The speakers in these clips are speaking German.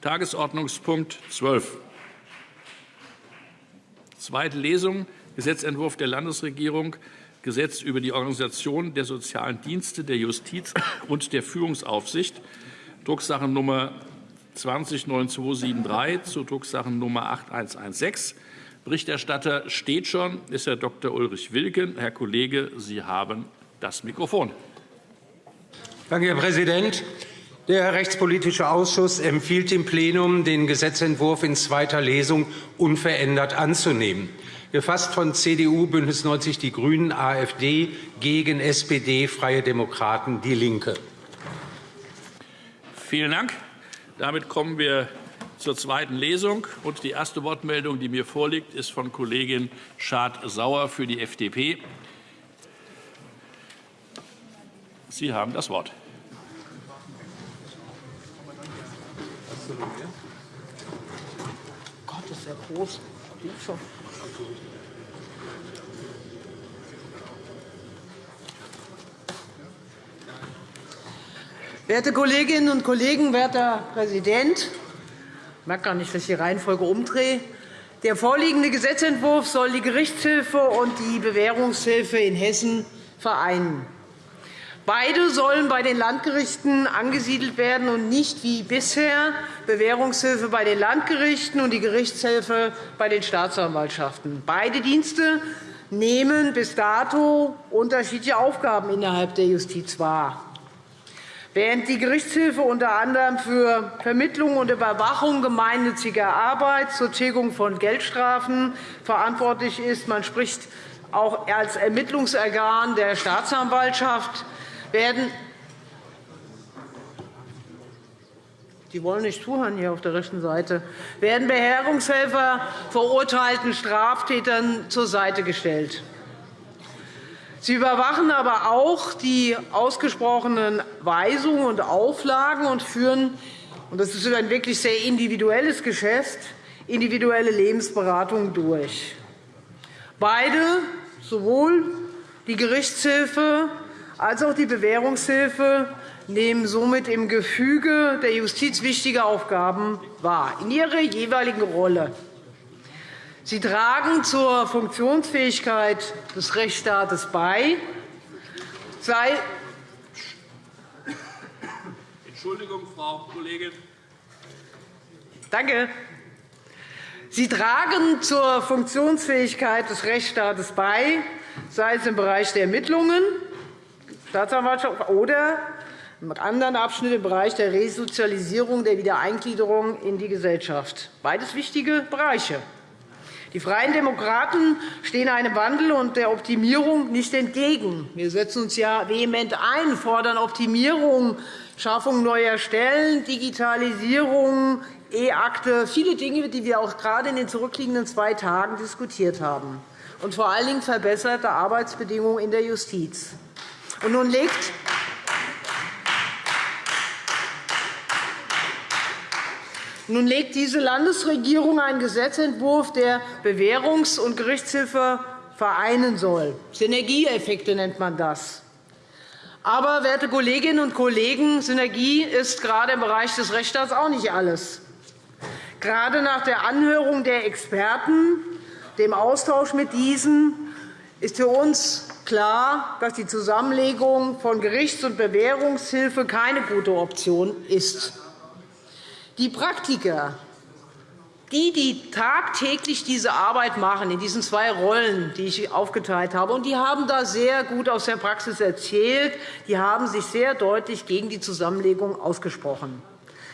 Tagesordnungspunkt 12. Zweite Lesung Gesetzentwurf der Landesregierung Gesetz über die Organisation der sozialen Dienste der Justiz und der Führungsaufsicht, Drucksache 20 9273 zu Drucksache 8116. Berichterstatter steht schon, ist Herr Dr. Ulrich Wilken. Herr Kollege, Sie haben das Mikrofon. Danke, Herr Präsident. Der Rechtspolitische Ausschuss empfiehlt dem Plenum, den Gesetzentwurf in zweiter Lesung unverändert anzunehmen. Gefasst von CDU, BÜNDNIS 90 die GRÜNEN, AfD, gegen SPD, Freie Demokraten, DIE LINKE. Vielen Dank. Damit kommen wir zur zweiten Lesung. Und die erste Wortmeldung, die mir vorliegt, ist von Kollegin Schad-Sauer für die FDP. Sie haben das Wort. Gott, ist ja groß. Werte Kolleginnen und Kollegen, werter Präsident! Ich merke gar nicht, dass ich die Reihenfolge umdrehe. Der vorliegende Gesetzentwurf soll die Gerichtshilfe und die Bewährungshilfe in Hessen vereinen. Beide sollen bei den Landgerichten angesiedelt werden und nicht wie bisher Bewährungshilfe bei den Landgerichten und die Gerichtshilfe bei den Staatsanwaltschaften. Beide Dienste nehmen bis dato unterschiedliche Aufgaben innerhalb der Justiz wahr. Während die Gerichtshilfe unter anderem für Vermittlung und Überwachung gemeinnütziger Arbeit zur Tilgung von Geldstrafen verantwortlich ist, man spricht auch als Ermittlungsorgan der Staatsanwaltschaft, werden die wollen nicht zuhören hier auf der rechten Seite, werden Beherrungshelfer verurteilten Straftätern zur Seite gestellt. Sie überwachen aber auch die ausgesprochenen Weisungen und Auflagen und führen und das ist ein wirklich sehr individuelles Geschäft, individuelle Lebensberatung durch. Beide, sowohl die Gerichtshilfe als auch die Bewährungshilfe, nehmen somit im Gefüge der Justiz wichtige Aufgaben wahr, in ihrer jeweiligen Rolle. Sie tragen zur Funktionsfähigkeit des Rechtsstaates bei. Sei Entschuldigung, Frau Kollegin. Danke. Sie tragen zur Funktionsfähigkeit des Rechtsstaates bei, sei es im Bereich der Ermittlungen, Staatsanwaltschaft oder im anderen Abschnitt im Bereich der Resozialisierung der Wiedereingliederung in die Gesellschaft. Beides wichtige Bereiche. Die Freien Demokraten stehen einem Wandel und der Optimierung nicht entgegen. Wir setzen uns ja vehement ein, fordern Optimierung, Schaffung neuer Stellen, Digitalisierung, E-Akte, viele Dinge, die wir auch gerade in den zurückliegenden zwei Tagen diskutiert haben, und vor allen Dingen verbesserte Arbeitsbedingungen in der Justiz. Und nun legt Nun legt diese Landesregierung einen Gesetzentwurf, der Bewährungs- und Gerichtshilfe vereinen soll. Synergieeffekte nennt man das. Aber, werte Kolleginnen und Kollegen, Synergie ist gerade im Bereich des Rechtsstaats auch nicht alles. Gerade nach der Anhörung der Experten, dem Austausch mit diesen, ist für uns klar, dass die Zusammenlegung von Gerichts- und Bewährungshilfe keine gute Option ist. Die Praktiker, die, die tagtäglich diese Arbeit machen, in diesen zwei Rollen, die ich aufgeteilt habe, und die haben da sehr gut aus der Praxis erzählt, die haben sich sehr deutlich gegen die Zusammenlegung ausgesprochen.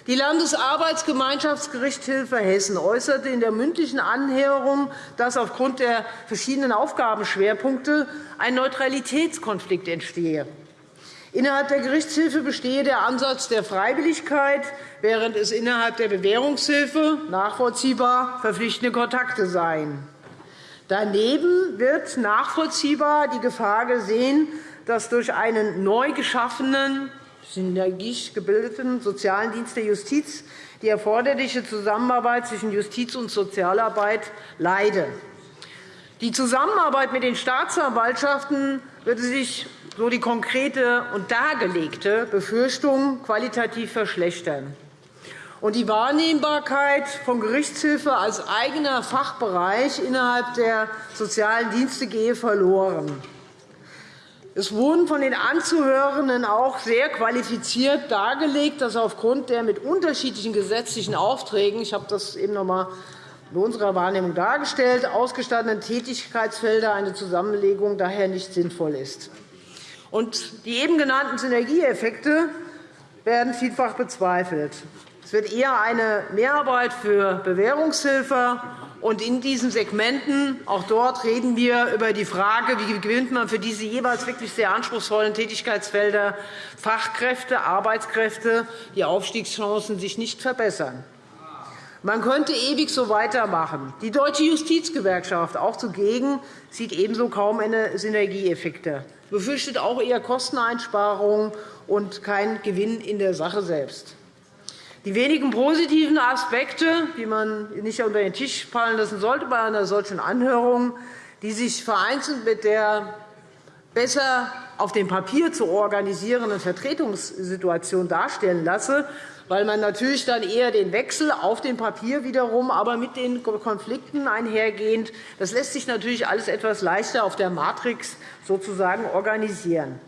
Die Landesarbeitsgemeinschaftsgerichtshilfe Hessen äußerte in der mündlichen Anhörung, dass aufgrund der verschiedenen Aufgabenschwerpunkte ein Neutralitätskonflikt entstehe. Innerhalb der Gerichtshilfe bestehe der Ansatz der Freiwilligkeit, während es innerhalb der Bewährungshilfe nachvollziehbar verpflichtende Kontakte seien. Daneben wird nachvollziehbar die Gefahr gesehen, dass durch einen neu geschaffenen, synergisch gebildeten sozialen Dienst der Justiz die erforderliche Zusammenarbeit zwischen Justiz und Sozialarbeit leide. Die Zusammenarbeit mit den Staatsanwaltschaften würde sich so die konkrete und dargelegte Befürchtung qualitativ verschlechtern. und die Wahrnehmbarkeit von Gerichtshilfe als eigener Fachbereich innerhalb der sozialen Dienste gehe verloren. Es wurden von den Anzuhörenden auch sehr qualifiziert dargelegt, dass aufgrund der mit unterschiedlichen gesetzlichen Aufträgen – ich habe das eben noch einmal in unserer Wahrnehmung dargestellt – ausgestatteten Tätigkeitsfelder eine Zusammenlegung daher nicht sinnvoll ist. die eben genannten Synergieeffekte werden vielfach bezweifelt. Es wird eher eine Mehrarbeit für Bewährungshilfe. Und in diesen Segmenten, auch dort reden wir über die Frage, wie gewinnt man für diese jeweils wirklich sehr anspruchsvollen Tätigkeitsfelder Fachkräfte, Arbeitskräfte, die Aufstiegschancen sich nicht verbessern. Man könnte ewig so weitermachen. Die Deutsche Justizgewerkschaft, auch zugegen, sieht ebenso kaum eine Synergieeffekte, befürchtet auch eher Kosteneinsparungen und keinen Gewinn in der Sache selbst. Die wenigen positiven Aspekte, die man nicht unter den Tisch fallen lassen sollte bei einer solchen Anhörung, die sich vereinzelt mit der besser auf dem Papier zu organisierenden Vertretungssituation darstellen lasse, weil man natürlich dann eher den Wechsel auf dem Papier wiederum, aber mit den Konflikten einhergehend, das lässt sich natürlich alles etwas leichter auf der Matrix sozusagen organisieren.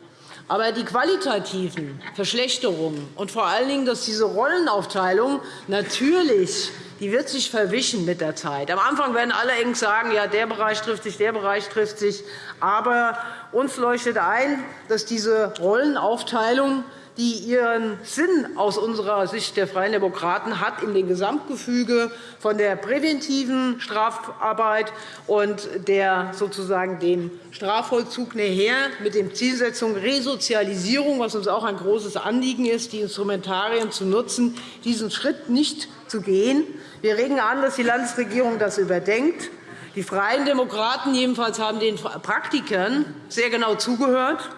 Aber die qualitativen Verschlechterungen und vor allen Dingen, dass diese Rollenaufteilung natürlich die wird sich verwischen mit der Zeit. Am Anfang werden alle eng sagen, ja, der Bereich trifft sich, der Bereich trifft sich. Aber uns leuchtet ein, dass diese Rollenaufteilung die ihren Sinn aus unserer Sicht der Freien Demokraten hat in dem Gesamtgefüge von der präventiven Strafarbeit und der sozusagen dem Strafvollzug näher mit der Zielsetzung Resozialisierung, was uns auch ein großes Anliegen ist, die Instrumentarien zu nutzen, diesen Schritt nicht zu gehen. Wir regen an, dass die Landesregierung das überdenkt. Die Freien Demokraten jedenfalls haben den Praktikern sehr genau zugehört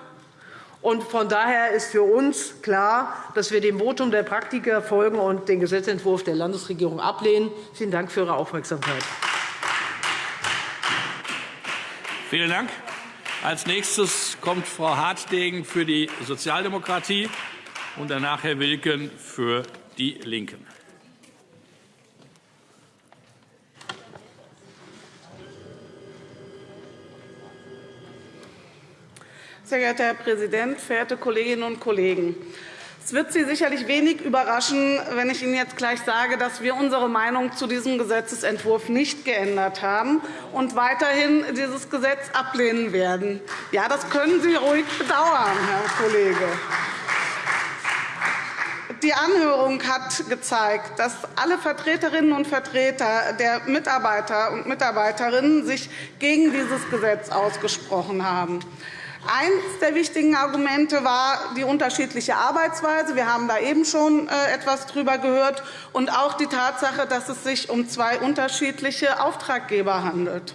von daher ist für uns klar, dass wir dem Votum der Praktiker folgen und den Gesetzentwurf der Landesregierung ablehnen. Vielen Dank für Ihre Aufmerksamkeit. Vielen Dank. Als nächstes kommt Frau Hartdegen für die Sozialdemokratie und danach Herr Wilken für die LINKEN. Sehr geehrter Herr Präsident, verehrte Kolleginnen und Kollegen! Es wird Sie sicherlich wenig überraschen, wenn ich Ihnen jetzt gleich sage, dass wir unsere Meinung zu diesem Gesetzentwurf nicht geändert haben und weiterhin dieses Gesetz ablehnen werden. Ja, das können Sie ruhig bedauern, Herr Kollege. Die Anhörung hat gezeigt, dass alle Vertreterinnen und Vertreter der Mitarbeiter und Mitarbeiterinnen sich gegen dieses Gesetz ausgesprochen haben. Eines der wichtigen Argumente war die unterschiedliche Arbeitsweise. Wir haben da eben schon äh, etwas darüber gehört. Und auch die Tatsache, dass es sich um zwei unterschiedliche Auftraggeber handelt.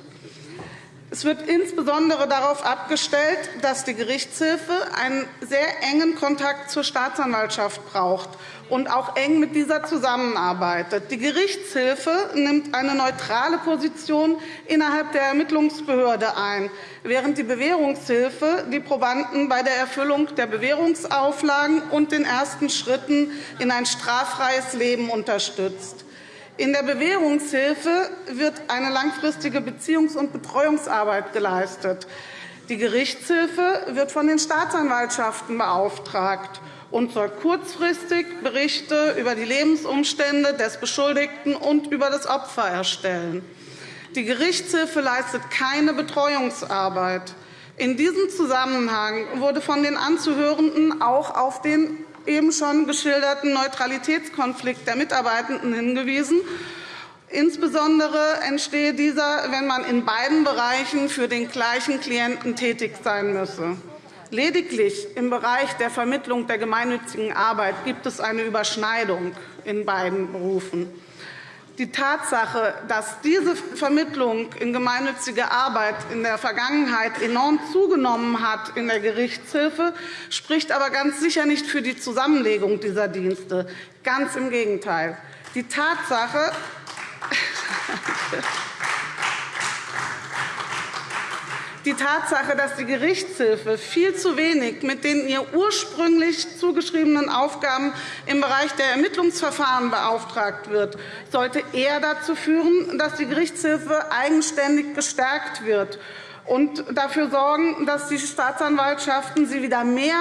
Es wird insbesondere darauf abgestellt, dass die Gerichtshilfe einen sehr engen Kontakt zur Staatsanwaltschaft braucht und auch eng mit dieser zusammenarbeitet. Die Gerichtshilfe nimmt eine neutrale Position innerhalb der Ermittlungsbehörde ein, während die Bewährungshilfe die Probanden bei der Erfüllung der Bewährungsauflagen und den ersten Schritten in ein straffreies Leben unterstützt. In der Bewährungshilfe wird eine langfristige Beziehungs- und Betreuungsarbeit geleistet. Die Gerichtshilfe wird von den Staatsanwaltschaften beauftragt und soll kurzfristig Berichte über die Lebensumstände des Beschuldigten und über das Opfer erstellen. Die Gerichtshilfe leistet keine Betreuungsarbeit. In diesem Zusammenhang wurde von den Anzuhörenden auch auf den eben schon geschilderten Neutralitätskonflikt der Mitarbeitenden hingewiesen. Insbesondere entstehe dieser, wenn man in beiden Bereichen für den gleichen Klienten tätig sein müsse. Lediglich im Bereich der Vermittlung der gemeinnützigen Arbeit gibt es eine Überschneidung in beiden Berufen. Die Tatsache, dass diese Vermittlung in gemeinnützige Arbeit in der Vergangenheit enorm zugenommen hat in der Gerichtshilfe, spricht aber ganz sicher nicht für die Zusammenlegung dieser Dienste. Ganz im Gegenteil. Die Tatsache, die Tatsache, dass die Gerichtshilfe viel zu wenig mit den ihr ursprünglich zugeschriebenen Aufgaben im Bereich der Ermittlungsverfahren beauftragt wird, sollte eher dazu führen, dass die Gerichtshilfe eigenständig gestärkt wird und dafür sorgen, dass die Staatsanwaltschaften sie wieder mehr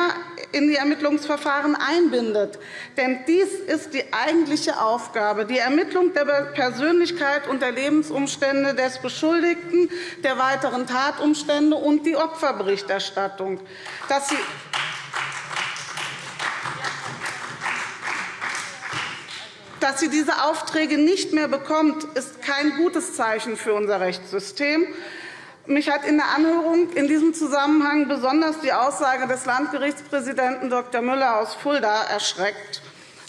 in die Ermittlungsverfahren einbindet. Denn dies ist die eigentliche Aufgabe, die Ermittlung der Persönlichkeit und der Lebensumstände des Beschuldigten, der weiteren Tatumstände und die Opferberichterstattung. Dass sie Dass sie diese Aufträge nicht mehr bekommt, ist kein gutes Zeichen für unser Rechtssystem. Mich hat in der Anhörung in diesem Zusammenhang besonders die Aussage des Landgerichtspräsidenten Dr. Müller aus Fulda erschreckt.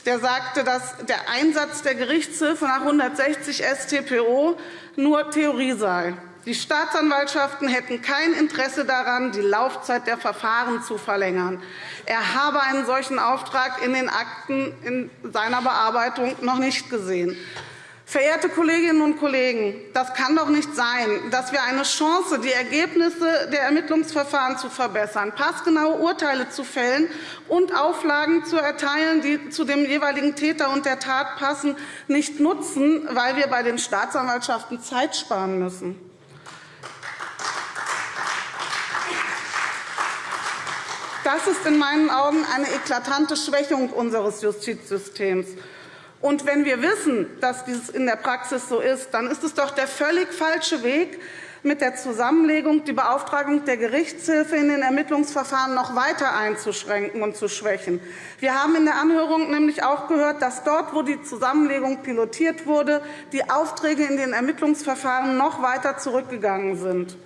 Der sagte, dass der Einsatz der Gerichtshilfe nach 160 StPO nur Theorie sei. Die Staatsanwaltschaften hätten kein Interesse daran, die Laufzeit der Verfahren zu verlängern. Er habe einen solchen Auftrag in den Akten in seiner Bearbeitung noch nicht gesehen. Verehrte Kolleginnen und Kollegen, das kann doch nicht sein, dass wir eine Chance, die Ergebnisse der Ermittlungsverfahren zu verbessern, passgenaue Urteile zu fällen und Auflagen zu erteilen, die zu dem jeweiligen Täter und der Tat passen, nicht nutzen, weil wir bei den Staatsanwaltschaften Zeit sparen müssen. Das ist in meinen Augen eine eklatante Schwächung unseres Justizsystems. Und wenn wir wissen, dass dies in der Praxis so ist, dann ist es doch der völlig falsche Weg, mit der Zusammenlegung die Beauftragung der Gerichtshilfe in den Ermittlungsverfahren noch weiter einzuschränken und zu schwächen. Wir haben in der Anhörung nämlich auch gehört, dass dort, wo die Zusammenlegung pilotiert wurde, die Aufträge in den Ermittlungsverfahren noch weiter zurückgegangen sind.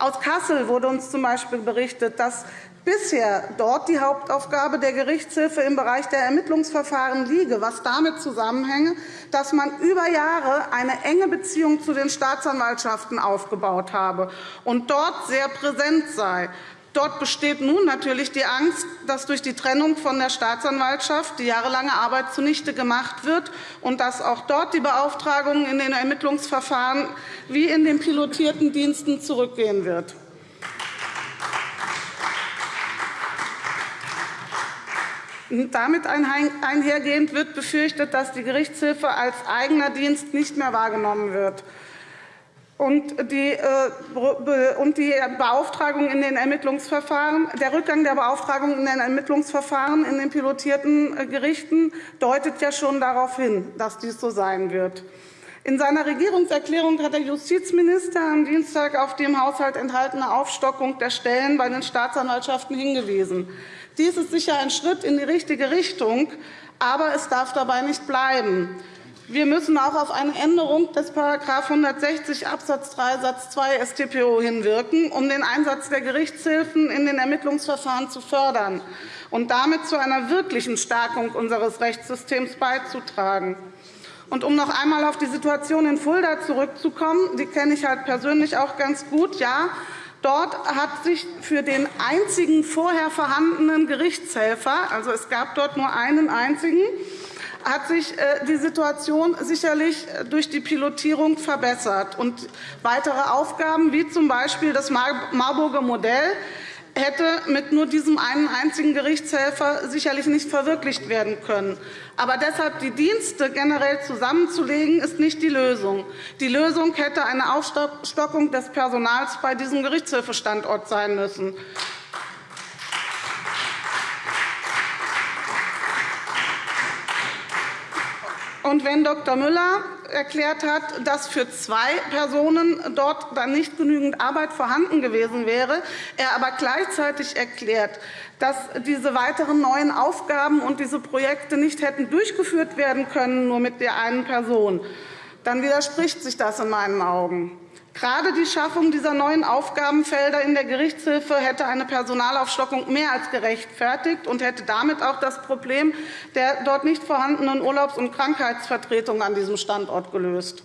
Aus Kassel wurde uns z. B. berichtet, dass bisher dort die Hauptaufgabe der Gerichtshilfe im Bereich der Ermittlungsverfahren liege, was damit zusammenhänge, dass man über Jahre eine enge Beziehung zu den Staatsanwaltschaften aufgebaut habe und dort sehr präsent sei. Dort besteht nun natürlich die Angst, dass durch die Trennung von der Staatsanwaltschaft die jahrelange Arbeit zunichte gemacht wird und dass auch dort die Beauftragung in den Ermittlungsverfahren wie in den pilotierten Diensten zurückgehen wird. Damit einhergehend wird befürchtet, dass die Gerichtshilfe als eigener Dienst nicht mehr wahrgenommen wird und die, äh, und die Beauftragung in den Ermittlungsverfahren, der Rückgang der Beauftragung in den Ermittlungsverfahren in den pilotierten äh, Gerichten deutet ja schon darauf hin, dass dies so sein wird. In seiner Regierungserklärung hat der Justizminister am Dienstag auf die im Haushalt enthaltene Aufstockung der Stellen bei den Staatsanwaltschaften hingewiesen. Dies ist sicher ein Schritt in die richtige Richtung, aber es darf dabei nicht bleiben. Wir müssen auch auf eine Änderung des § 160 Abs. 3 Satz 2 StPO hinwirken, um den Einsatz der Gerichtshilfen in den Ermittlungsverfahren zu fördern und damit zu einer wirklichen Stärkung unseres Rechtssystems beizutragen. Und um noch einmal auf die Situation in Fulda zurückzukommen, die kenne ich halt persönlich auch ganz gut. Ja, Dort hat sich für den einzigen vorher vorhandenen Gerichtshelfer, also es gab dort nur einen einzigen, hat sich äh, die Situation sicherlich äh, durch die Pilotierung verbessert. Und weitere Aufgaben, wie z. B. das Marburger Modell, hätte mit nur diesem einen einzigen Gerichtshelfer sicherlich nicht verwirklicht werden können. Aber deshalb die Dienste generell zusammenzulegen, ist nicht die Lösung. Die Lösung hätte eine Aufstockung des Personals bei diesem Gerichtshilfestandort sein müssen. Und wenn Dr. Müller erklärt hat, dass für zwei Personen dort dann nicht genügend Arbeit vorhanden gewesen wäre, er aber gleichzeitig erklärt, dass diese weiteren neuen Aufgaben und diese Projekte nicht hätten durchgeführt werden können, nur mit der einen Person, dann widerspricht sich das in meinen Augen. Gerade die Schaffung dieser neuen Aufgabenfelder in der Gerichtshilfe hätte eine Personalaufstockung mehr als gerechtfertigt und hätte damit auch das Problem der dort nicht vorhandenen Urlaubs- und Krankheitsvertretung an diesem Standort gelöst.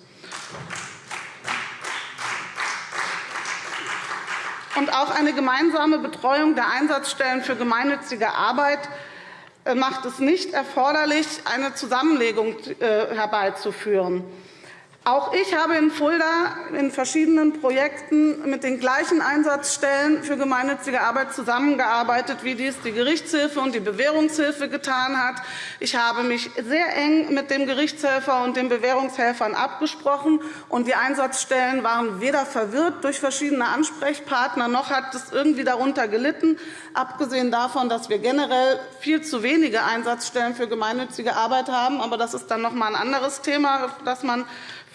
Und auch eine gemeinsame Betreuung der Einsatzstellen für gemeinnützige Arbeit äh, macht es nicht erforderlich, eine Zusammenlegung äh, herbeizuführen. Auch ich habe in Fulda in verschiedenen Projekten mit den gleichen Einsatzstellen für gemeinnützige Arbeit zusammengearbeitet, wie dies die Gerichtshilfe und die Bewährungshilfe getan hat. Ich habe mich sehr eng mit dem Gerichtshelfer und den Bewährungshelfern abgesprochen. und Die Einsatzstellen waren weder verwirrt durch verschiedene Ansprechpartner, noch hat es irgendwie darunter gelitten, abgesehen davon, dass wir generell viel zu wenige Einsatzstellen für gemeinnützige Arbeit haben. Aber das ist dann noch einmal ein anderes Thema, das man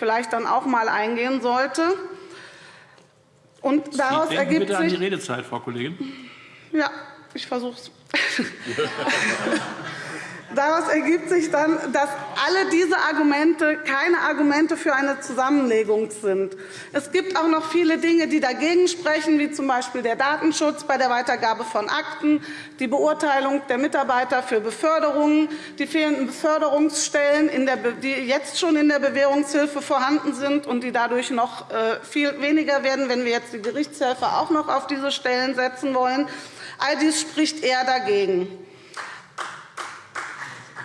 vielleicht dann auch einmal eingehen sollte. Und daraus Sie ergibt bitte sich, an die Redezeit, Frau Kollegin. Ja, ich versuche es. Daraus ergibt sich dann, dass alle diese Argumente keine Argumente für eine Zusammenlegung sind. Es gibt auch noch viele Dinge, die dagegen sprechen, wie z. B. der Datenschutz bei der Weitergabe von Akten, die Beurteilung der Mitarbeiter für Beförderungen, die fehlenden Beförderungsstellen, die jetzt schon in der Bewährungshilfe vorhanden sind und die dadurch noch äh, viel weniger werden, wenn wir jetzt die Gerichtshelfer auch noch auf diese Stellen setzen wollen. All dies spricht eher dagegen.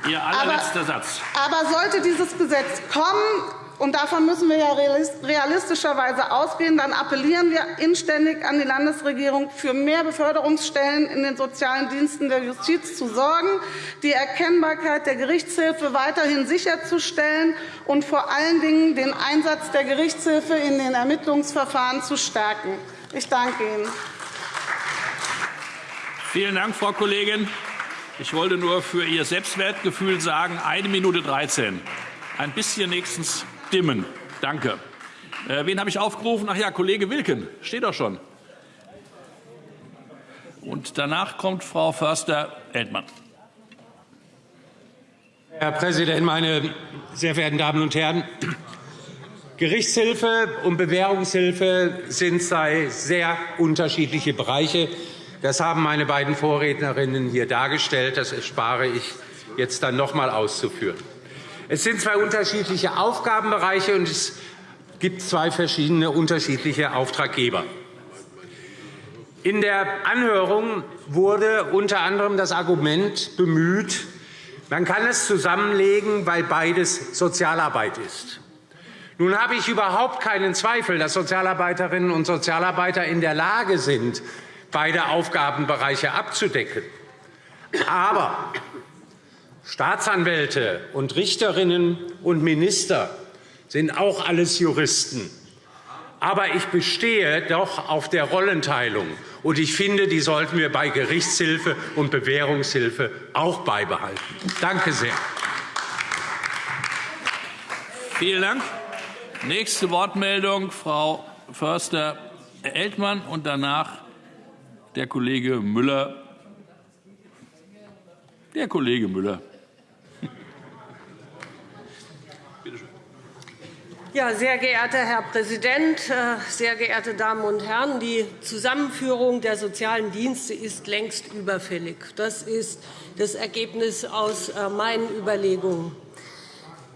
Ihr allerletzter aber, Satz. Aber sollte dieses Gesetz kommen, und davon müssen wir ja realistischerweise ausgehen. Dann appellieren wir inständig an die Landesregierung, für mehr Beförderungsstellen in den sozialen Diensten der Justiz zu sorgen, die Erkennbarkeit der Gerichtshilfe weiterhin sicherzustellen und vor allen Dingen den Einsatz der Gerichtshilfe in den Ermittlungsverfahren zu stärken. Ich danke Ihnen. Vielen Dank, Frau Kollegin. Ich wollte nur für Ihr Selbstwertgefühl sagen, eine Minute 13. Ein bisschen nächstens dimmen. Danke. Äh, wen habe ich aufgerufen? Ach ja, Kollege Wilken. Steht doch schon. Und danach kommt Frau Förster-Eltmann. Herr Präsident, meine sehr verehrten Damen und Herren! Gerichtshilfe und Bewährungshilfe sind zwei sehr unterschiedliche Bereiche. Das haben meine beiden Vorrednerinnen hier dargestellt. Das erspare ich jetzt dann noch einmal auszuführen. Es sind zwei unterschiedliche Aufgabenbereiche, und es gibt zwei verschiedene unterschiedliche Auftraggeber. In der Anhörung wurde unter anderem das Argument bemüht, man kann es zusammenlegen, weil beides Sozialarbeit ist. Nun habe ich überhaupt keinen Zweifel, dass Sozialarbeiterinnen und Sozialarbeiter in der Lage sind, beide Aufgabenbereiche abzudecken. Aber Staatsanwälte und Richterinnen und Minister sind auch alles Juristen. Aber ich bestehe doch auf der Rollenteilung. Und ich finde, die sollten wir bei Gerichtshilfe und Bewährungshilfe auch beibehalten. Danke sehr. Vielen Dank. Nächste Wortmeldung, Frau Förster-Eltmann, und danach der Kollege Müller. Der Kollege Müller. Ja, sehr geehrter Herr Präsident, äh, sehr geehrte Damen und Herren! Die Zusammenführung der sozialen Dienste ist längst überfällig. Das ist das Ergebnis aus äh, meinen Überlegungen.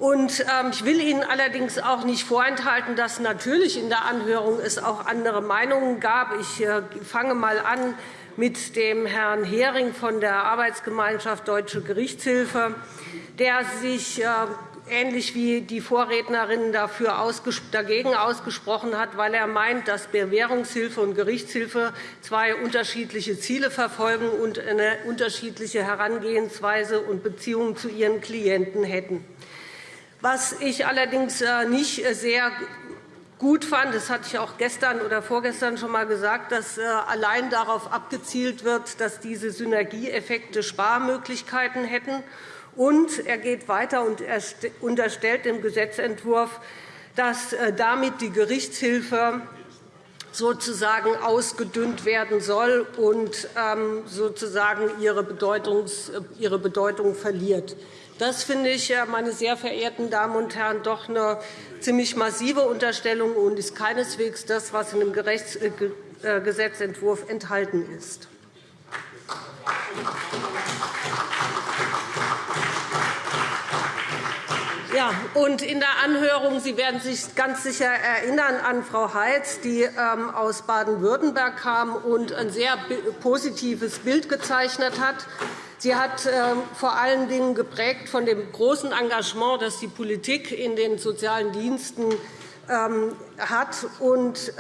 Ähm, ich will Ihnen allerdings auch nicht vorenthalten, dass natürlich in der Anhörung es auch andere Meinungen gab. Ich äh, fange einmal an mit dem Herrn Hering von der Arbeitsgemeinschaft Deutsche Gerichtshilfe, der sich äh, ähnlich wie die Vorrednerinnen dafür dagegen ausgesprochen hat, weil er meint, dass Bewährungshilfe und Gerichtshilfe zwei unterschiedliche Ziele verfolgen und eine unterschiedliche Herangehensweise und Beziehungen zu ihren Klienten hätten. Was ich allerdings äh, nicht sehr gut fand, das hatte ich auch gestern oder vorgestern schon einmal gesagt, dass äh, allein darauf abgezielt wird, dass diese Synergieeffekte Sparmöglichkeiten hätten. Und er geht weiter und unterstellt dem Gesetzentwurf, dass äh, damit die Gerichtshilfe sozusagen ausgedünnt werden soll und ähm, sozusagen ihre Bedeutung verliert. Das finde ich, meine sehr verehrten Damen und Herren, doch eine ziemlich massive Unterstellung und ist keineswegs das, was in dem äh, äh, Gesetzentwurf enthalten ist. Ja, und in der Anhörung, Sie werden sich ganz sicher erinnern an Frau Heitz, die ähm, aus Baden-Württemberg kam und ein sehr positives Bild gezeichnet hat Sie hat vor allen Dingen geprägt von dem großen Engagement, das die Politik in den sozialen Diensten hat und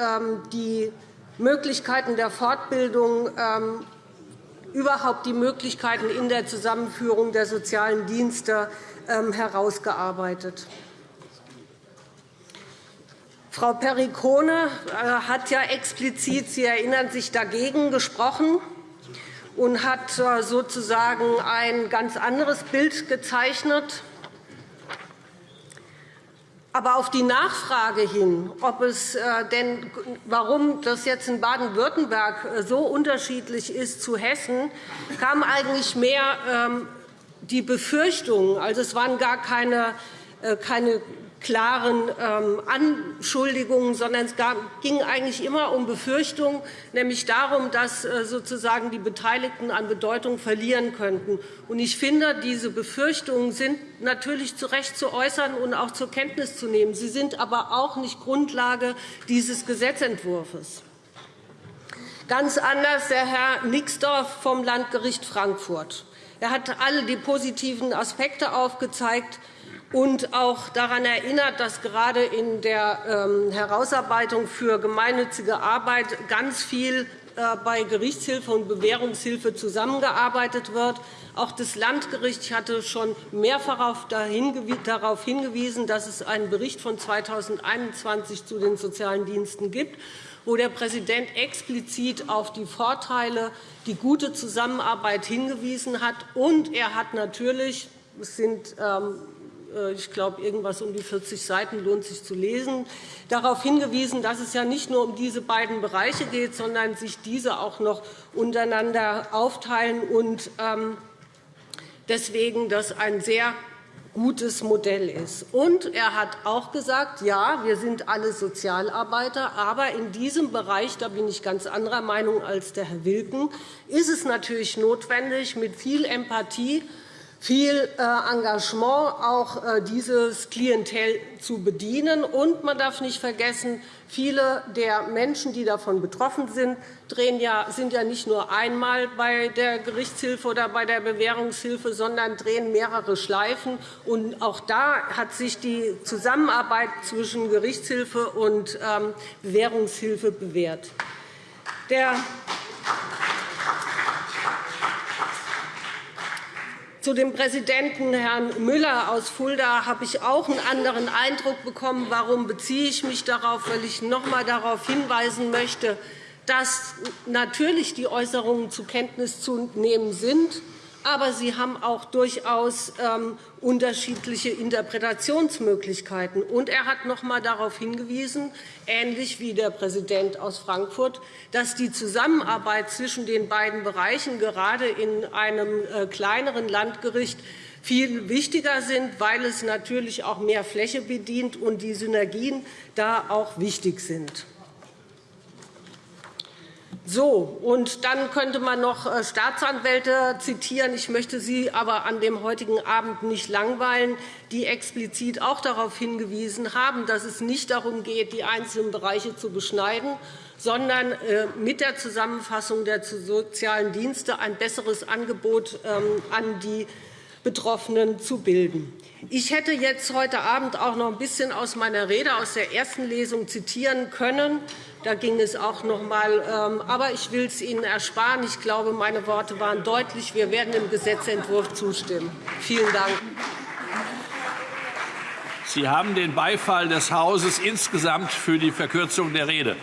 die Möglichkeiten der Fortbildung überhaupt die Möglichkeiten in der Zusammenführung der sozialen Dienste herausgearbeitet. Frau Perricone äh, hat ja explizit, Sie erinnern sich, dagegen gesprochen und hat äh, sozusagen ein ganz anderes Bild gezeichnet. Aber auf die Nachfrage hin, ob es äh, denn, warum das jetzt in Baden-Württemberg so unterschiedlich ist zu Hessen, kam eigentlich mehr ähm, die Befürchtung, also es waren gar keine, keine klaren ähm, Anschuldigungen, sondern es ging eigentlich immer um Befürchtungen, nämlich darum, dass äh, sozusagen die Beteiligten an Bedeutung verlieren könnten. Ich finde, diese Befürchtungen sind natürlich zu Recht zu äußern und auch zur Kenntnis zu nehmen. Sie sind aber auch nicht Grundlage dieses Gesetzentwurfs. Ganz anders der Herr Nixdorf vom Landgericht Frankfurt. Er hat alle die positiven Aspekte aufgezeigt und auch daran erinnert, dass gerade in der ähm, Herausarbeitung für gemeinnützige Arbeit ganz viel äh, bei Gerichtshilfe und Bewährungshilfe zusammengearbeitet wird. Auch das Landgericht hatte schon mehrfach darauf hingewiesen, dass es einen Bericht von 2021 zu den sozialen Diensten gibt, wo der Präsident explizit auf die Vorteile, die gute Zusammenarbeit hingewiesen hat. Und er hat natürlich, es sind ähm, äh, ich glaube, irgendwas um die 40 Seiten lohnt sich zu lesen, darauf hingewiesen, dass es ja nicht nur um diese beiden Bereiche geht, sondern sich diese auch noch untereinander aufteilen und ähm, deswegen das ein sehr gutes Modell ist. Und er hat auch gesagt, ja, wir sind alle Sozialarbeiter, aber in diesem Bereich, da bin ich ganz anderer Meinung als der Herr Wilken, ist es natürlich notwendig, mit viel Empathie viel äh, Engagement, auch äh, dieses Klientel zu bedienen. Und man darf nicht vergessen, viele der Menschen, die davon betroffen sind, sind ja nicht nur einmal bei der Gerichtshilfe oder bei der Bewährungshilfe, sondern drehen mehrere Schleifen. Und auch da hat sich die Zusammenarbeit zwischen Gerichtshilfe und ähm, Bewährungshilfe bewährt. Der Zu dem Präsidenten Herrn Müller aus Fulda habe ich auch einen anderen Eindruck bekommen. Warum beziehe ich mich darauf? Weil ich noch einmal darauf hinweisen möchte, dass natürlich die Äußerungen zur Kenntnis zu nehmen sind aber sie haben auch durchaus ähm, unterschiedliche Interpretationsmöglichkeiten. Und er hat noch einmal darauf hingewiesen, ähnlich wie der Präsident aus Frankfurt, dass die Zusammenarbeit zwischen den beiden Bereichen gerade in einem äh, kleineren Landgericht viel wichtiger sind, weil es natürlich auch mehr Fläche bedient und die Synergien da auch wichtig sind. So, und dann könnte man noch äh, Staatsanwälte zitieren. Ich möchte Sie aber an dem heutigen Abend nicht langweilen, die explizit auch darauf hingewiesen haben, dass es nicht darum geht, die einzelnen Bereiche zu beschneiden, sondern äh, mit der Zusammenfassung der sozialen Dienste ein besseres Angebot ähm, an die Betroffenen zu bilden. Ich hätte jetzt heute Abend auch noch ein bisschen aus meiner Rede aus der ersten Lesung zitieren können. Da ging es auch noch einmal. Ähm, aber ich will es Ihnen ersparen. Ich glaube, meine Worte waren deutlich. Wir werden dem Gesetzentwurf zustimmen. Vielen Dank. Sie haben den Beifall des Hauses insgesamt für die Verkürzung der Rede.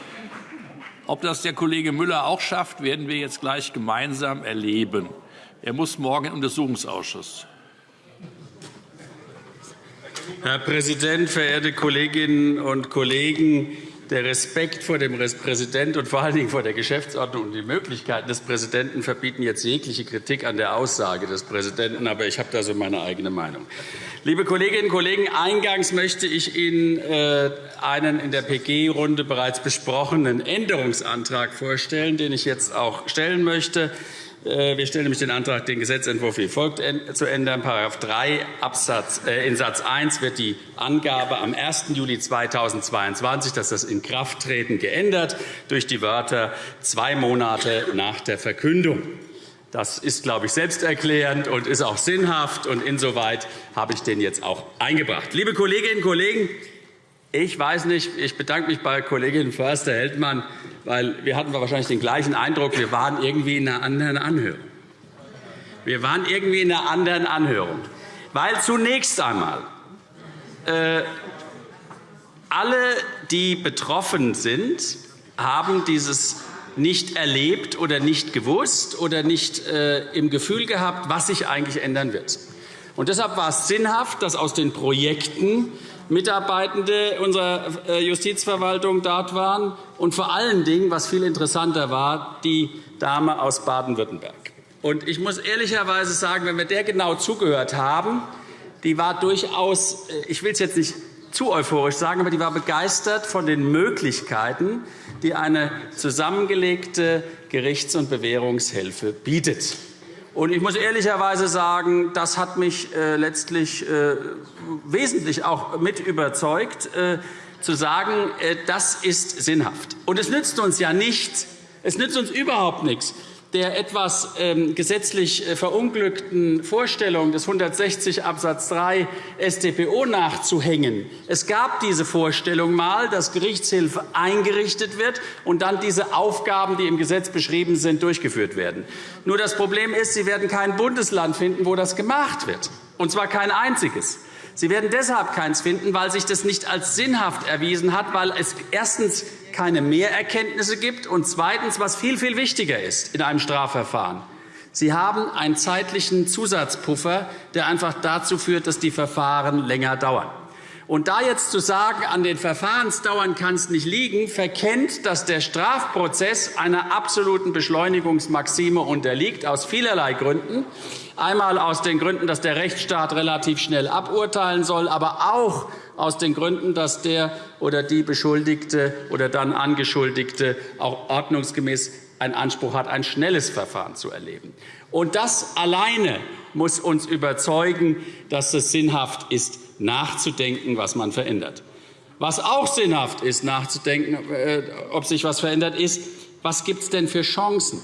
Ob das der Kollege Müller auch schafft, werden wir jetzt gleich gemeinsam erleben. Er muss morgen im Untersuchungsausschuss. Herr Präsident, verehrte Kolleginnen und Kollegen! Der Respekt vor dem Präsidenten und vor allen Dingen vor der Geschäftsordnung und die Möglichkeiten des Präsidenten verbieten jetzt jegliche Kritik an der Aussage des Präsidenten. Aber ich habe da so meine eigene Meinung. Liebe Kolleginnen und Kollegen, eingangs möchte ich Ihnen äh, einen in der PG-Runde bereits besprochenen Änderungsantrag vorstellen, den ich jetzt auch stellen möchte. Äh, wir stellen nämlich den Antrag, den Gesetzentwurf wie folgt zu ändern. § 3 Absatz, äh, in Satz 1 wird die Angabe am 1. Juli 2022, dass das Inkrafttreten geändert, durch die Wörter zwei Monate nach der Verkündung. Das ist, glaube ich, selbsterklärend und ist auch sinnhaft. Und insoweit habe ich den jetzt auch eingebracht. Liebe Kolleginnen und Kollegen, ich weiß nicht, ich bedanke mich bei Kollegin Förster-Heldmann, weil wir hatten wahrscheinlich den gleichen Eindruck, wir waren irgendwie in einer anderen Anhörung. Wir waren irgendwie in einer anderen Anhörung. Weil zunächst einmal äh, alle, die betroffen sind, haben dieses nicht erlebt oder nicht gewusst oder nicht äh, im Gefühl gehabt, was sich eigentlich ändern wird. Und deshalb war es sinnhaft, dass aus den Projekten Mitarbeitende unserer äh, Justizverwaltung dort waren und vor allen Dingen, was viel interessanter war, die Dame aus Baden-Württemberg. Ich muss ehrlicherweise sagen, wenn wir der genau zugehört haben, die war durchaus, äh, ich will es jetzt nicht zu euphorisch sagen, aber die war begeistert von den Möglichkeiten, die eine zusammengelegte Gerichts- und Bewährungshilfe bietet. Und ich muss ehrlicherweise sagen, das hat mich äh, letztlich äh, wesentlich auch mit überzeugt, äh, zu sagen, das ist sinnhaft. Und es nützt uns ja nichts, es nützt uns überhaupt nichts, der etwas ähm, gesetzlich äh, verunglückten Vorstellung des 160 Abs. 3 StPO nachzuhängen. Es gab diese Vorstellung einmal, dass Gerichtshilfe eingerichtet wird und dann diese Aufgaben, die im Gesetz beschrieben sind, durchgeführt werden. Nur das Problem ist, Sie werden kein Bundesland finden, wo das gemacht wird, und zwar kein einziges. Sie werden deshalb keins finden, weil sich das nicht als sinnhaft erwiesen hat, weil es erstens keine Mehrerkenntnisse gibt und zweitens, was viel, viel wichtiger ist in einem Strafverfahren, Sie haben einen zeitlichen Zusatzpuffer, der einfach dazu führt, dass die Verfahren länger dauern. Und da jetzt zu sagen, an den Verfahrensdauern kann es nicht liegen, verkennt, dass der Strafprozess einer absoluten Beschleunigungsmaxime unterliegt, aus vielerlei Gründen. Einmal aus den Gründen, dass der Rechtsstaat relativ schnell aburteilen soll, aber auch aus den Gründen, dass der oder die Beschuldigte oder dann Angeschuldigte auch ordnungsgemäß einen Anspruch hat, ein schnelles Verfahren zu erleben. Und das alleine muss uns überzeugen, dass es sinnhaft ist, nachzudenken, was man verändert. Was auch sinnhaft ist, nachzudenken, äh, ob sich etwas verändert, ist, was gibt es denn für Chancen?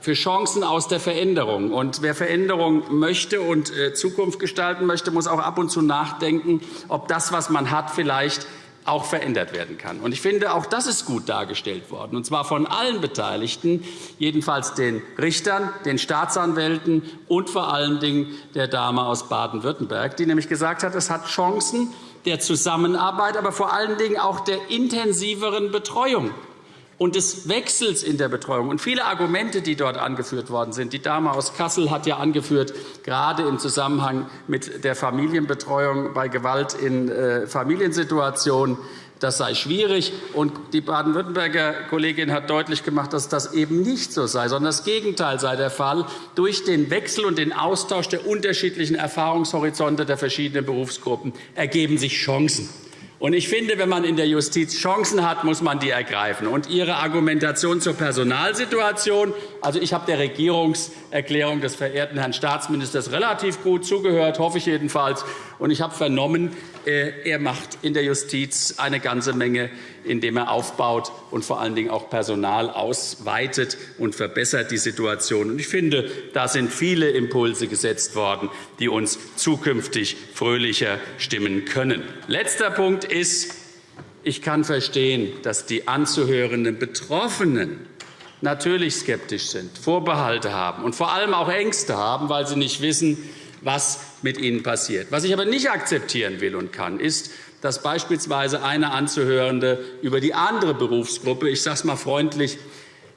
Für Chancen aus der Veränderung. Und wer Veränderung möchte und äh, Zukunft gestalten möchte, muss auch ab und zu nachdenken, ob das, was man hat, vielleicht auch verändert werden kann. Ich finde, auch das ist gut dargestellt worden, und zwar von allen Beteiligten, jedenfalls den Richtern, den Staatsanwälten und vor allen Dingen der Dame aus Baden-Württemberg, die nämlich gesagt hat, es hat Chancen der Zusammenarbeit, aber vor allen Dingen auch der intensiveren Betreuung und des Wechsels in der Betreuung. Und viele Argumente, die dort angeführt worden sind. Die Dame aus Kassel hat ja angeführt, gerade im Zusammenhang mit der Familienbetreuung bei Gewalt in äh, Familiensituationen, das sei schwierig. Und die baden-württemberger Kollegin hat deutlich gemacht, dass das eben nicht so sei, sondern das Gegenteil sei der Fall. Durch den Wechsel und den Austausch der unterschiedlichen Erfahrungshorizonte der verschiedenen Berufsgruppen ergeben sich Chancen. Ich finde, wenn man in der Justiz Chancen hat, muss man die ergreifen. Und Ihre Argumentation zur Personalsituation, also ich habe der Regierungserklärung des verehrten Herrn Staatsministers relativ gut zugehört, hoffe ich jedenfalls. Und ich habe vernommen, er macht in der Justiz eine ganze Menge, indem er aufbaut und vor allen Dingen auch Personal ausweitet und verbessert die Situation. Ich finde, da sind viele Impulse gesetzt worden, die uns zukünftig fröhlicher stimmen können. Letzter Punkt ist, ich kann verstehen, dass die anzuhörenden Betroffenen natürlich skeptisch sind, Vorbehalte haben und vor allem auch Ängste haben, weil sie nicht wissen, was mit ihnen passiert. Was ich aber nicht akzeptieren will und kann, ist, dass beispielsweise eine Anzuhörende über die andere Berufsgruppe, ich sage es einmal freundlich,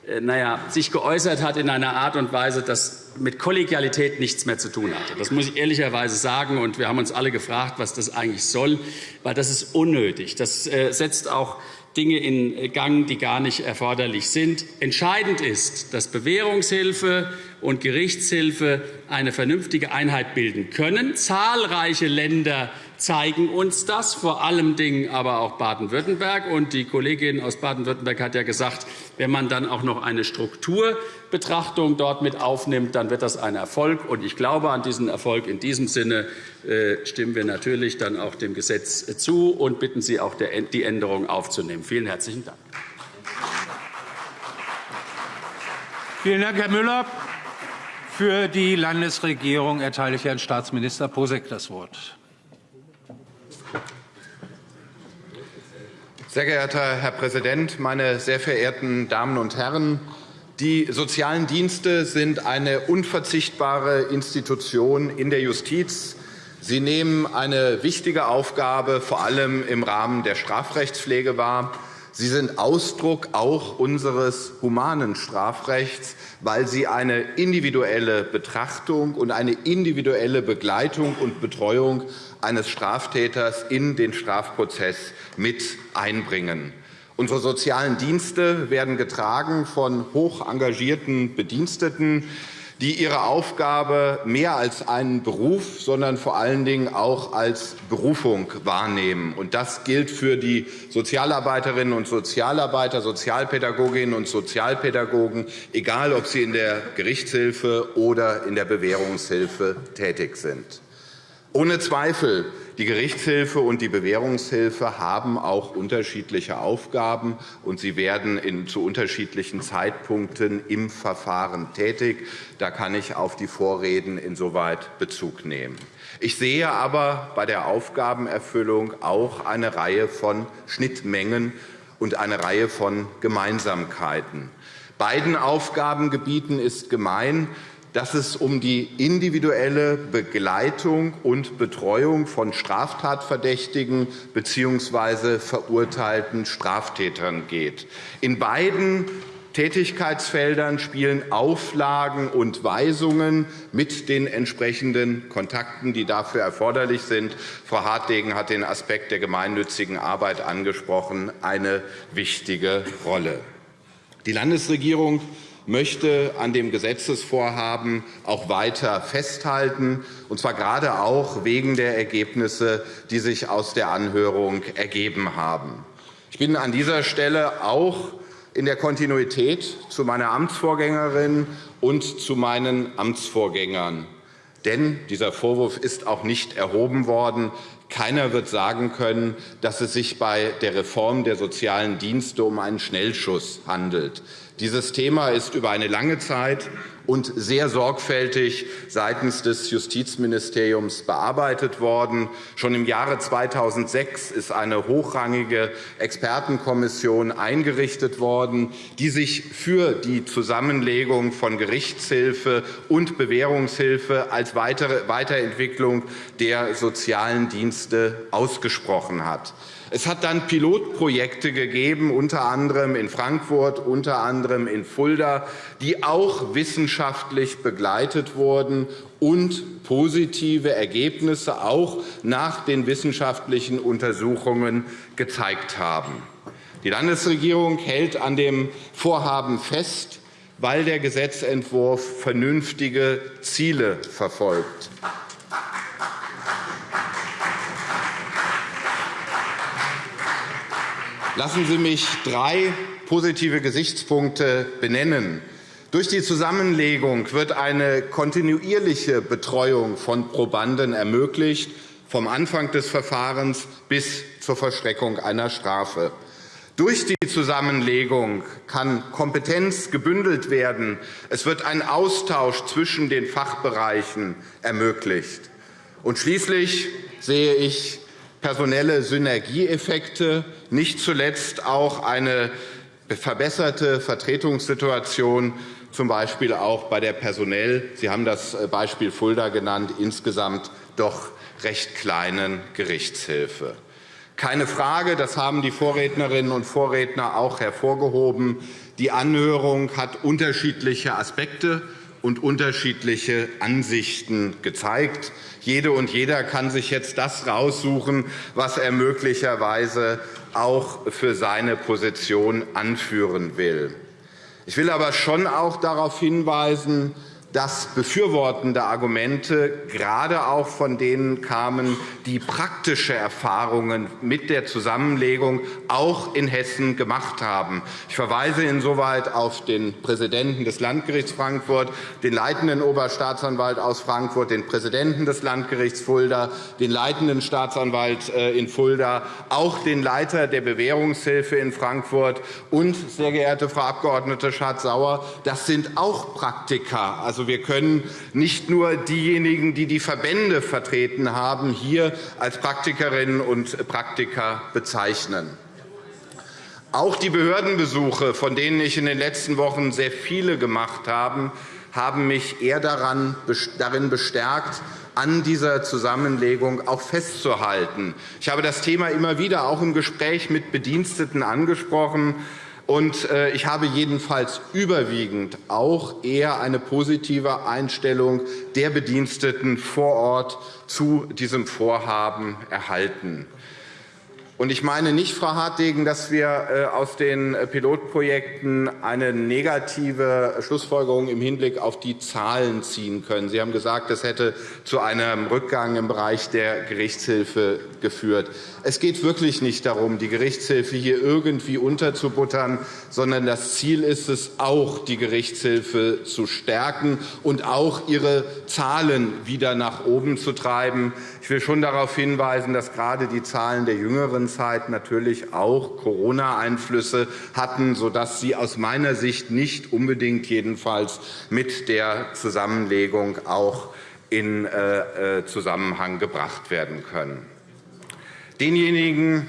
äh, naja, sich geäußert hat in einer Art und Weise, das mit Kollegialität nichts mehr zu tun hatte. Das muss ich ehrlicherweise sagen. Und wir haben uns alle gefragt, was das eigentlich soll, weil das ist unnötig. Das äh, setzt auch Dinge in Gang, die gar nicht erforderlich sind. Entscheidend ist, dass Bewährungshilfe und Gerichtshilfe eine vernünftige Einheit bilden können. Zahlreiche Länder zeigen uns das, vor allem Dingen aber auch Baden-Württemberg. Die Kollegin aus Baden-Württemberg hat ja gesagt, wenn man dann auch noch eine Strukturbetrachtung dort mit aufnimmt, dann wird das ein Erfolg. Ich glaube an diesen Erfolg. In diesem Sinne äh, stimmen wir natürlich dann auch dem Gesetz zu und bitten Sie auch, die Änderung aufzunehmen. Vielen herzlichen Dank. Vielen Dank, Herr Müller. Für die Landesregierung erteile ich Herrn Staatsminister Posek das Wort. Sehr geehrter Herr Präsident, meine sehr verehrten Damen und Herren! Die sozialen Dienste sind eine unverzichtbare Institution in der Justiz. Sie nehmen eine wichtige Aufgabe vor allem im Rahmen der Strafrechtspflege wahr. Sie sind Ausdruck auch unseres humanen Strafrechts, weil sie eine individuelle Betrachtung und eine individuelle Begleitung und Betreuung eines Straftäters in den Strafprozess mit einbringen. Unsere sozialen Dienste werden getragen von hoch engagierten Bediensteten, die ihre Aufgabe mehr als einen Beruf, sondern vor allen Dingen auch als Berufung wahrnehmen. Und das gilt für die Sozialarbeiterinnen und Sozialarbeiter, Sozialpädagoginnen und Sozialpädagogen, egal ob sie in der Gerichtshilfe oder in der Bewährungshilfe tätig sind. Ohne Zweifel, die Gerichtshilfe und die Bewährungshilfe haben auch unterschiedliche Aufgaben, und sie werden zu unterschiedlichen Zeitpunkten im Verfahren tätig. Da kann ich auf die Vorreden insoweit Bezug nehmen. Ich sehe aber bei der Aufgabenerfüllung auch eine Reihe von Schnittmengen und eine Reihe von Gemeinsamkeiten. Beiden Aufgabengebieten ist gemein, dass es um die individuelle Begleitung und Betreuung von Straftatverdächtigen bzw. verurteilten Straftätern geht. In beiden Tätigkeitsfeldern spielen Auflagen und Weisungen mit den entsprechenden Kontakten, die dafür erforderlich sind. Frau Hartdegen hat den Aspekt der gemeinnützigen Arbeit angesprochen, eine wichtige Rolle. Die Landesregierung möchte an dem Gesetzesvorhaben auch weiter festhalten, und zwar gerade auch wegen der Ergebnisse, die sich aus der Anhörung ergeben haben. Ich bin an dieser Stelle auch in der Kontinuität zu meiner Amtsvorgängerin und zu meinen Amtsvorgängern. Denn dieser Vorwurf ist auch nicht erhoben worden. Keiner wird sagen können, dass es sich bei der Reform der sozialen Dienste um einen Schnellschuss handelt. Dieses Thema ist über eine lange Zeit und sehr sorgfältig seitens des Justizministeriums bearbeitet worden. Schon im Jahre 2006 ist eine hochrangige Expertenkommission eingerichtet worden, die sich für die Zusammenlegung von Gerichtshilfe und Bewährungshilfe als weitere Weiterentwicklung der sozialen Dienste ausgesprochen hat. Es hat dann Pilotprojekte gegeben, unter anderem in Frankfurt, unter anderem in Fulda, die auch wissenschaftlich begleitet wurden und positive Ergebnisse auch nach den wissenschaftlichen Untersuchungen gezeigt haben. Die Landesregierung hält an dem Vorhaben fest, weil der Gesetzentwurf vernünftige Ziele verfolgt. Lassen Sie mich drei positive Gesichtspunkte benennen. Durch die Zusammenlegung wird eine kontinuierliche Betreuung von Probanden ermöglicht, vom Anfang des Verfahrens bis zur Vollstreckung einer Strafe. Durch die Zusammenlegung kann Kompetenz gebündelt werden. Es wird ein Austausch zwischen den Fachbereichen ermöglicht. Und schließlich sehe ich personelle Synergieeffekte, nicht zuletzt auch eine verbesserte Vertretungssituation, z. B. auch bei der personell Sie haben das äh, Beispiel Fulda genannt insgesamt doch recht kleinen Gerichtshilfe. Keine Frage, das haben die Vorrednerinnen und Vorredner auch hervorgehoben, die Anhörung hat unterschiedliche Aspekte und unterschiedliche Ansichten gezeigt. Jede und jeder kann sich jetzt das raussuchen, was er möglicherweise auch für seine Position anführen will. Ich will aber schon auch darauf hinweisen, dass befürwortende Argumente gerade auch von denen kamen, die praktische Erfahrungen mit der Zusammenlegung auch in Hessen gemacht haben. Ich verweise insoweit auf den Präsidenten des Landgerichts Frankfurt, den leitenden Oberstaatsanwalt aus Frankfurt, den Präsidenten des Landgerichts Fulda, den leitenden Staatsanwalt äh, in Fulda, auch den Leiter der Bewährungshilfe in Frankfurt und, sehr geehrte Frau Abg. Schardt-Sauer, das sind auch Praktika. Also Also, wir können nicht nur diejenigen, die die Verbände vertreten haben, hier als Praktikerinnen und Praktiker bezeichnen. Auch die Behördenbesuche, von denen ich in den letzten Wochen sehr viele gemacht habe, haben mich eher darin bestärkt, an dieser Zusammenlegung auch festzuhalten. Ich habe das Thema immer wieder auch im Gespräch mit Bediensteten angesprochen. Und äh, ich habe jedenfalls überwiegend auch eher eine positive Einstellung der Bediensteten vor Ort zu diesem Vorhaben erhalten. Und ich meine nicht, Frau Hartwegen, dass wir äh, aus den äh, Pilotprojekten eine negative Schlussfolgerung im Hinblick auf die Zahlen ziehen können. Sie haben gesagt, das hätte zu einem Rückgang im Bereich der Gerichtshilfe geführt. Es geht wirklich nicht darum, die Gerichtshilfe hier irgendwie unterzubuttern, sondern das Ziel ist es, auch die Gerichtshilfe zu stärken und auch ihre Zahlen wieder nach oben zu treiben. Ich will schon darauf hinweisen, dass gerade die Zahlen der jüngeren Zeit natürlich auch Corona-Einflüsse hatten, sodass sie aus meiner Sicht nicht unbedingt jedenfalls mit der Zusammenlegung auch in äh, äh, Zusammenhang gebracht werden können. Denjenigen,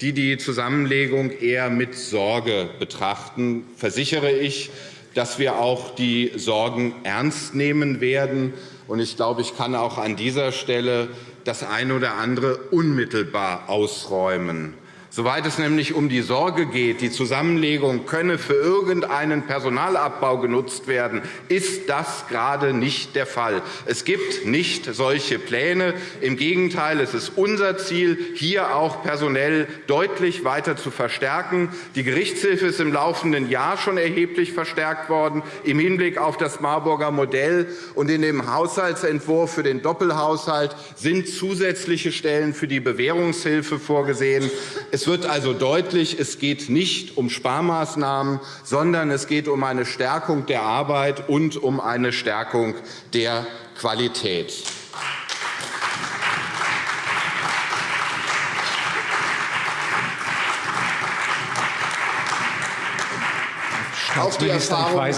die die Zusammenlegung eher mit Sorge betrachten, versichere ich, dass wir auch die Sorgen ernst nehmen werden. Ich glaube, ich kann auch an dieser Stelle das eine oder andere unmittelbar ausräumen. Soweit es nämlich um die Sorge geht, die Zusammenlegung könne für irgendeinen Personalabbau genutzt werden, ist das gerade nicht der Fall. Es gibt nicht solche Pläne. Im Gegenteil, es ist unser Ziel, hier auch personell deutlich weiter zu verstärken. Die Gerichtshilfe ist im laufenden Jahr schon erheblich verstärkt worden im Hinblick auf das Marburger Modell. Und in dem Haushaltsentwurf für den Doppelhaushalt sind zusätzliche Stellen für die Bewährungshilfe vorgesehen. Es es wird also deutlich, es geht nicht um Sparmaßnahmen, sondern es geht um eine Stärkung der Arbeit und um eine Stärkung der Qualität. Auch die,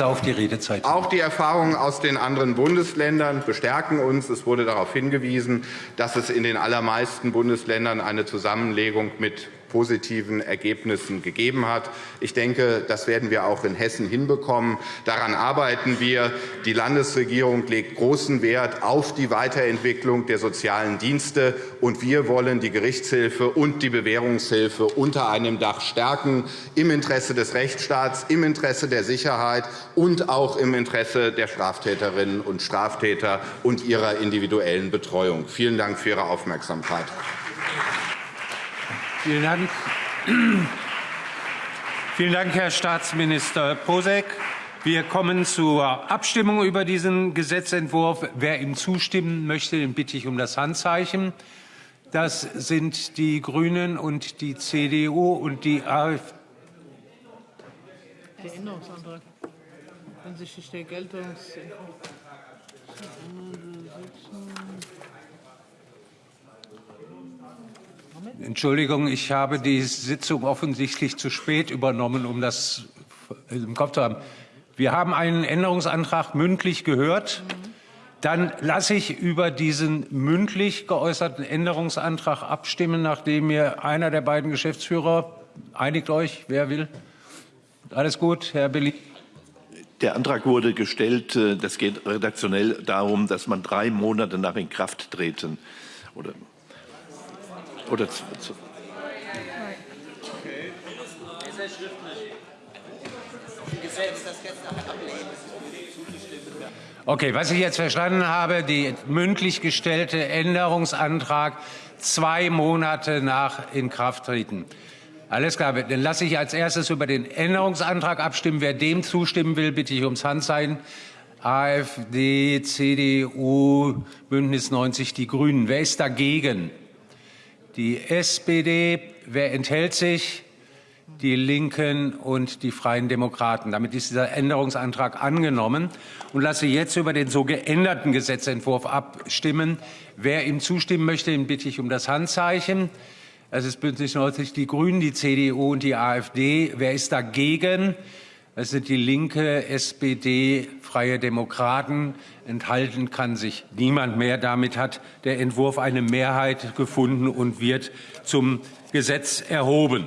auf die, Redezeit. auch die Erfahrungen aus den anderen Bundesländern bestärken uns. Es wurde darauf hingewiesen, dass es in den allermeisten Bundesländern eine Zusammenlegung mit positiven Ergebnissen gegeben hat. Ich denke, das werden wir auch in Hessen hinbekommen. Daran arbeiten wir. Die Landesregierung legt großen Wert auf die Weiterentwicklung der sozialen Dienste, und wir wollen die Gerichtshilfe und die Bewährungshilfe unter einem Dach stärken, im Interesse des Rechtsstaats, im Interesse der Sicherheit und auch im Interesse der Straftäterinnen und Straftäter und ihrer individuellen Betreuung. Vielen Dank für Ihre Aufmerksamkeit. Vielen Dank. Vielen Dank, Herr Staatsminister Posek. Wir kommen zur Abstimmung über diesen Gesetzentwurf. Wer ihm zustimmen möchte, den bitte ich um das Handzeichen. Das sind die GRÜNEN und die CDU und die AfD. Der Änderungsantrag hinsichtlich der Geltungs Entschuldigung, ich habe die Sitzung offensichtlich zu spät übernommen, um das im Kopf zu haben. Wir haben einen Änderungsantrag mündlich gehört. Dann lasse ich über diesen mündlich geäußerten Änderungsantrag abstimmen, nachdem mir einer der beiden Geschäftsführer einigt euch, wer will. Alles gut, Herr Belli. Der Antrag wurde gestellt. Äh, das geht redaktionell darum, dass man drei Monate nach Inkrafttreten oder oder zu, zu Okay, was ich jetzt verstanden habe, der mündlich gestellte Änderungsantrag zwei Monate nach Inkrafttreten. Alles klar, dann lasse ich als erstes über den Änderungsantrag abstimmen. Wer dem zustimmen will, bitte ich ums Handzeichen. AfD, CDU, Bündnis 90, die Grünen. Wer ist dagegen? Die SPD. Wer enthält sich? Die Linken und die Freien Demokraten. Damit ist dieser Änderungsantrag angenommen und lasse jetzt über den so geänderten Gesetzentwurf abstimmen. Wer ihm zustimmen möchte, den bitte ich um das Handzeichen. Es ist Bündnis 90 die Grünen, die CDU und die AfD. Wer ist dagegen? Das sind die Linke, SPD, Freie Demokraten. Enthalten kann sich niemand mehr. Damit hat der Entwurf eine Mehrheit gefunden und wird zum Gesetz erhoben.